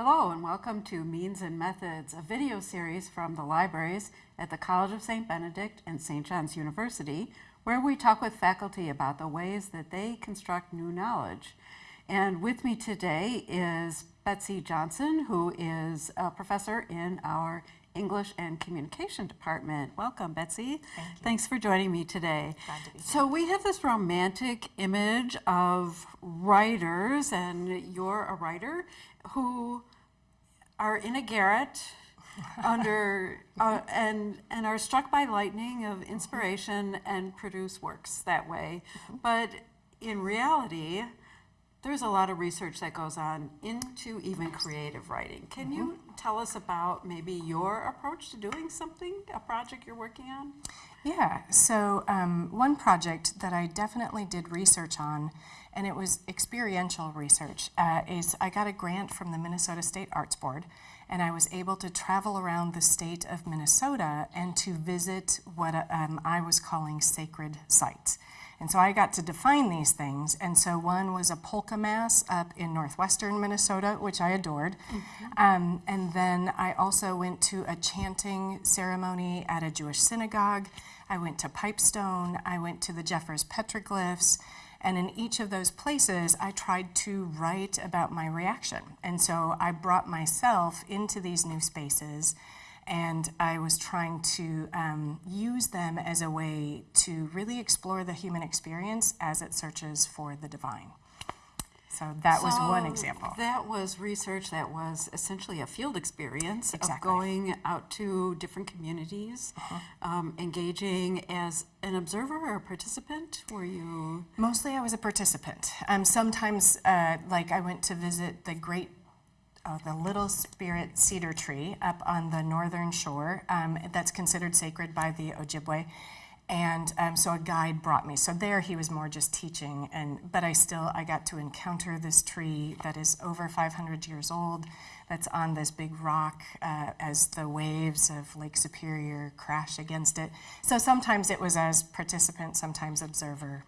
Hello and welcome to Means and Methods, a video series from the libraries at the College of St. Benedict and St. John's University, where we talk with faculty about the ways that they construct new knowledge. And with me today is Betsy Johnson, who is a professor in our English and Communication Department. Welcome, Betsy. Thank Thanks for joining me today. To be here. So we have this romantic image of writers, and you're a writer who are in a garret under uh, and and are struck by lightning of inspiration and produce works that way. But in reality, there's a lot of research that goes on into even creative writing. Can you tell us about maybe your approach to doing something, a project you're working on? Yeah, so um, one project that I definitely did research on, and it was experiential research, uh, is I got a grant from the Minnesota State Arts Board, and I was able to travel around the state of Minnesota and to visit what um, I was calling sacred sites. And so I got to define these things. And so one was a polka mass up in northwestern Minnesota, which I adored. Um, and then I also went to a chanting ceremony at a Jewish synagogue. I went to Pipestone. I went to the Jeffers petroglyphs. And in each of those places, I tried to write about my reaction. And so I brought myself into these new spaces and I was trying to um, use them as a way to really explore the human experience as it searches for the divine. So that was one example. That was research that was essentially a field experience of going out to different communities, Uh-huh. um, engaging as an observer or a participant. Were you? Mostly I was a participant. Um, sometimes, uh, like I went to visit the great, uh, the Little Spirit cedar tree up on the northern shore um, that's considered sacred by the Ojibwe. And um, so a guide brought me. So there he was more just teaching, and but I still I got to encounter this tree that is over 500 years old, that's on this big rock uh, as the waves of Lake Superior crash against it. So sometimes it was as participant, sometimes observer.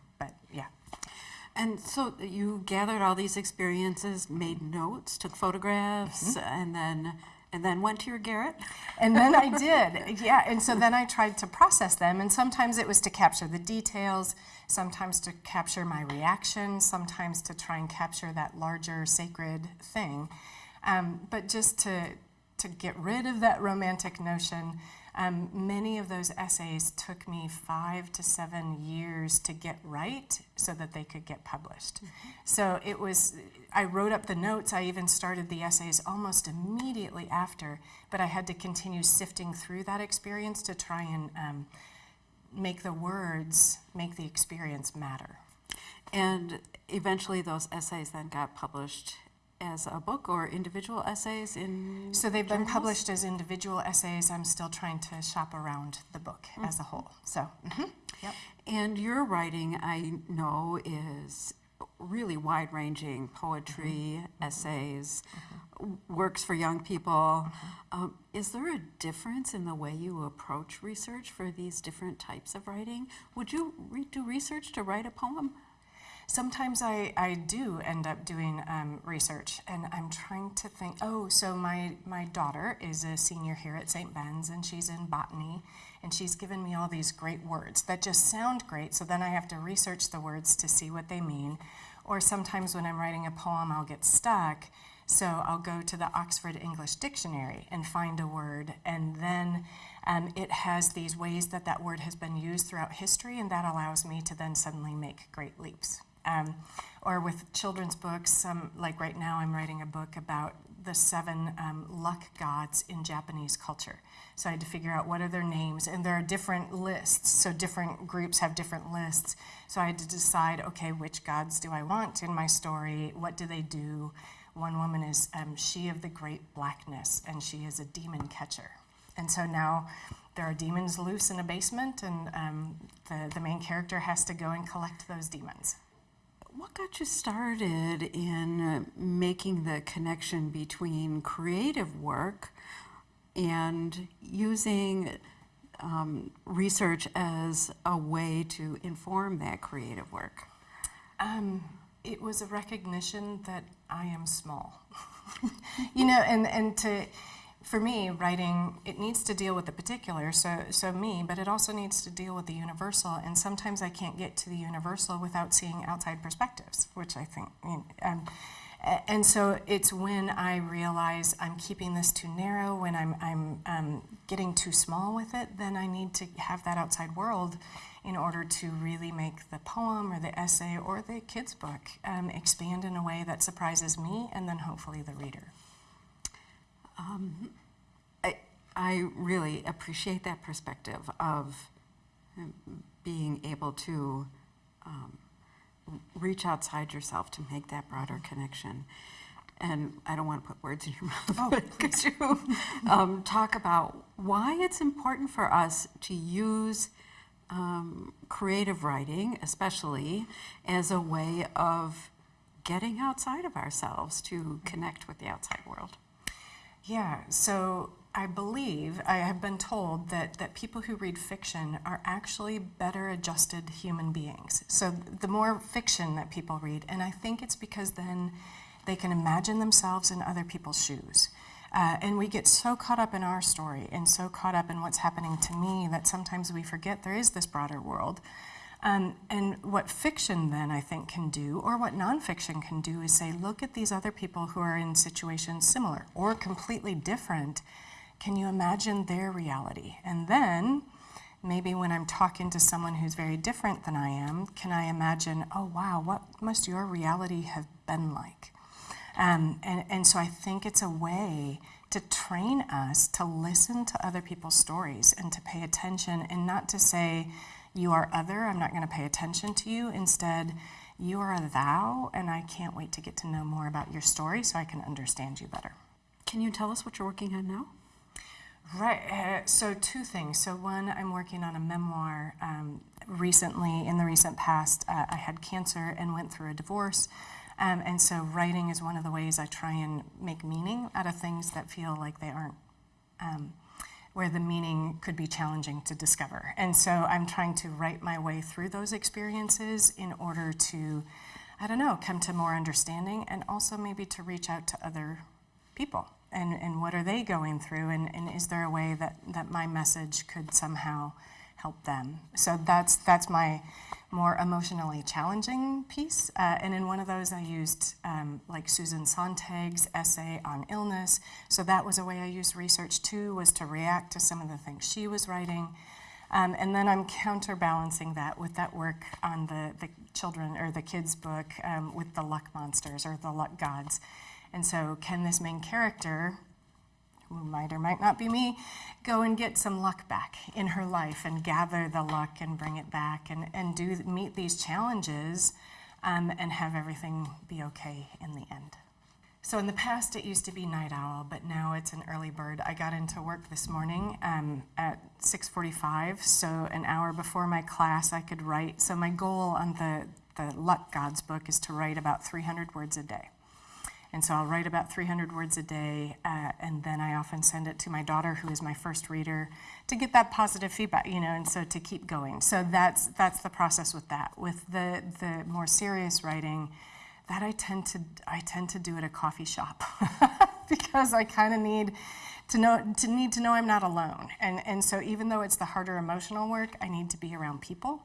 And so you gathered all these experiences, made notes, took photographs, Mm-hmm. and then and then went to your garret. And then I did, yeah. And so then I tried to process them, and sometimes it was to capture the details, sometimes to capture my reaction, sometimes to try and capture that larger sacred thing. Um, but just to to get rid of that romantic notion, um, many of those essays took me five to seven years to get right so that they could get published. So it was, I wrote up the notes, I even started the essays almost immediately after, but I had to continue sifting through that experience to try and um, make the words, make the experience matter. And eventually, those essays then got published as a book or individual essays in. So they've been published as individual essays. I'm still trying to shop around the book as a whole. So, mhm, yep. And your writing, I know, is really wide ranging poetry, essays, w- works for young people. Um, is there a difference in the way you approach research for these different types of writing? Would you re- do research to write a poem? Sometimes I, I do end up doing um, research, and I'm trying to think. Oh, so my, my daughter is a senior here at St. Ben's, and she's in botany, and she's given me all these great words that just sound great, so then I have to research the words to see what they mean. Or sometimes when I'm writing a poem, I'll get stuck, so I'll go to the Oxford English Dictionary and find a word, and then um, it has these ways that that word has been used throughout history, and that allows me to then suddenly make great leaps. Um, or with children's books, like right now, I'm writing a book about the seven um, luck gods in Japanese culture. So I had to figure out what are their names, and there are different lists. So different groups have different lists. So I had to decide, okay, which gods do I want in my story? What do they do? One woman is um, she of the great blackness, and she is a demon catcher. And so now there are demons loose in a basement, and um, the, the main character has to go and collect those demons. What got you started in making the connection between creative work and using um, research as a way to inform that creative work? Um, it was a recognition that I am small. you know, and, and to, for me, writing, it needs to deal with the particular, so, so me, but it also needs to deal with the universal. And sometimes I can't get to the universal without seeing outside perspectives, which I think, um, and so it's when I realize I'm keeping this too narrow, when I'm, I'm um, getting too small with it, then I need to have that outside world in order to really make the poem or the essay or the kid's book um, expand in a way that surprises me and then hopefully the reader. I, I really appreciate that perspective of um, being able to um, reach outside yourself to make that broader connection. And I don't want to put words in your mouth, but could you um, talk about why it's important for us to use um, creative writing, especially, as a way of getting outside of ourselves to connect with the outside world? Yeah, so I believe, I have been told that, that people who read fiction are actually better adjusted human beings. So the more fiction that people read, and I think it's because then they can imagine themselves in other people's shoes. Uh, and we get so caught up in our story and so caught up in what's happening to me that sometimes we forget there is this broader world. Um, and what fiction then I think can do, or what nonfiction can do, is say, look at these other people who are in situations similar or completely different. Can you imagine their reality? And then maybe when I'm talking to someone who's very different than I am, can I imagine, oh wow, what must your reality have been like? Um, and, and so I think it's a way to train us to listen to other people's stories and to pay attention and not to say, you are other, I'm not going to pay attention to you. Instead, you are a thou, and I can't wait to get to know more about your story so I can understand you better. Can you tell us what you're working on now? Right. Uh, so two things. So one, I'm working on a memoir. Um, recently, in the recent past, uh, I had cancer and went through a divorce. Um, and so writing is one of the ways I try and make meaning out of things that feel like they aren't, um, where the meaning could be challenging to discover. And so I'm trying to write my way through those experiences in order to, I don't know, come to more understanding and also maybe to reach out to other people and, and what are they going through and, and is there a way that, that my message could somehow help them. So that's that's my more emotionally challenging piece. Uh, and in one of those i used um, like susan sontag's essay on illness. So that was a way i used research too was to react to some of the things she was writing. Um, and then i'm counterbalancing that with that work on the, the children or the kids book um, with the luck monsters or the luck gods. And so, can this main character, who might or might not be me, go and get some luck back in her life and gather the luck and bring it back and, and do meet these challenges um, and have everything be okay in the end? So in the past, it used to be night owl, but now it's an early bird. I got into work this morning um, at 6:45, so an hour before my class, I could write. So my goal on the the Luck Gods book is to write about 300 words a day. And so I'll write about 300 words a day, uh, and then I often send it to my daughter, who is my first reader, to get that positive feedback, you know, and so to keep going. So that's that's the process with that. With the the more serious writing, that I tend to I tend to do at a coffee shop because I kind of need to know to need to know I'm not alone. And and so even though it's the harder emotional work, I need to be around people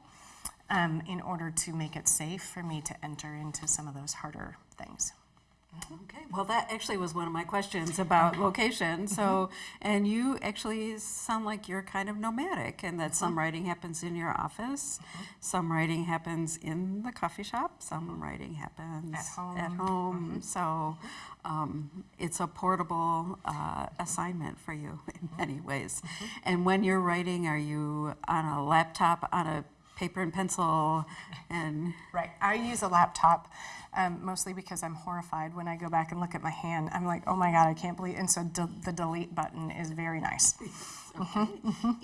um, in order to make it safe for me to enter into some of those harder things. Well, that actually was one of my questions about location. So, mm-hmm. and you actually sound like you're kind of nomadic, and that some mm-hmm. writing happens in your office, mm-hmm. some writing happens in the coffee shop, some writing happens At home. At home. So, um, it's a portable uh, assignment for you in many ways. And when you're writing, are you on a laptop, on a paper and pencil, and Right. I use a laptop um, mostly because I'm horrified when I go back and look at my hand. I'm like, oh my God, I can't believe. And so the delete button is very nice.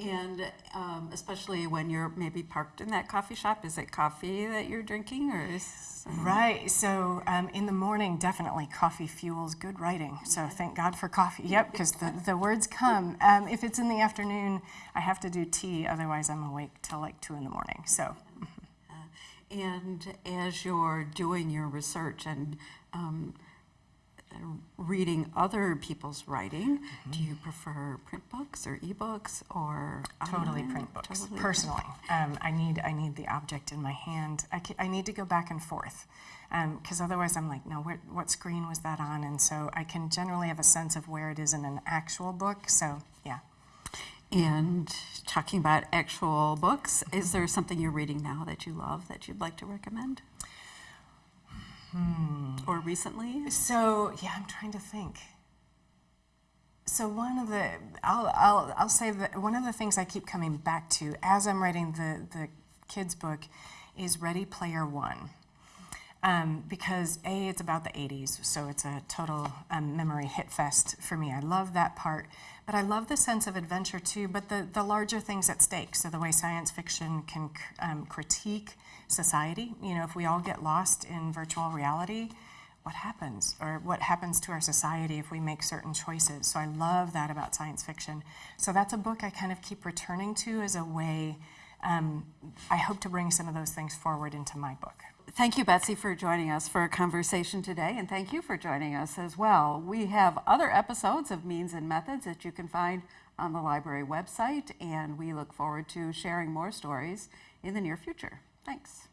And um, especially when you're maybe parked in that coffee shop, is it coffee that you're drinking or is? Right. So um, in the morning, definitely coffee fuels good writing. So thank God for coffee. Yep, because the, the words come. Um, if it's in the afternoon, I have to do tea. Otherwise, I'm awake till like two in the morning. So And as you're doing your research and um, reading other people's writing, do you prefer print books or ebooks or Totally print books. Totally Personally, um, I need I need the object in my hand. I, I need to go back and forth, because otherwise I'm like, no, what, what screen was that on? And so I can generally have a sense of where it is in an actual book. So yeah. And talking about actual books, is there something you're reading now that you love that you'd like to recommend? Hmm. Or recently? So yeah, I'm trying to think. So one of the I'll I'll I'll say that one of the things I keep coming back to as I'm writing the the kids book is Ready Player One. Um, because a it's about the 80s so it's a total um, memory hit fest for me i love that part but i love the sense of adventure too but the, the larger things at stake so the way science fiction can um, critique society you know if we all get lost in virtual reality what happens or what happens to our society if we make certain choices so i love that about science fiction so that's a book i kind of keep returning to as a way um, i hope to bring some of those things forward into my book Thank you, Betsy, for joining us for a conversation today, and thank you for joining us as well. We have other episodes of Means and Methods that you can find on the library website, and we look forward to sharing more stories in the near future. Thanks.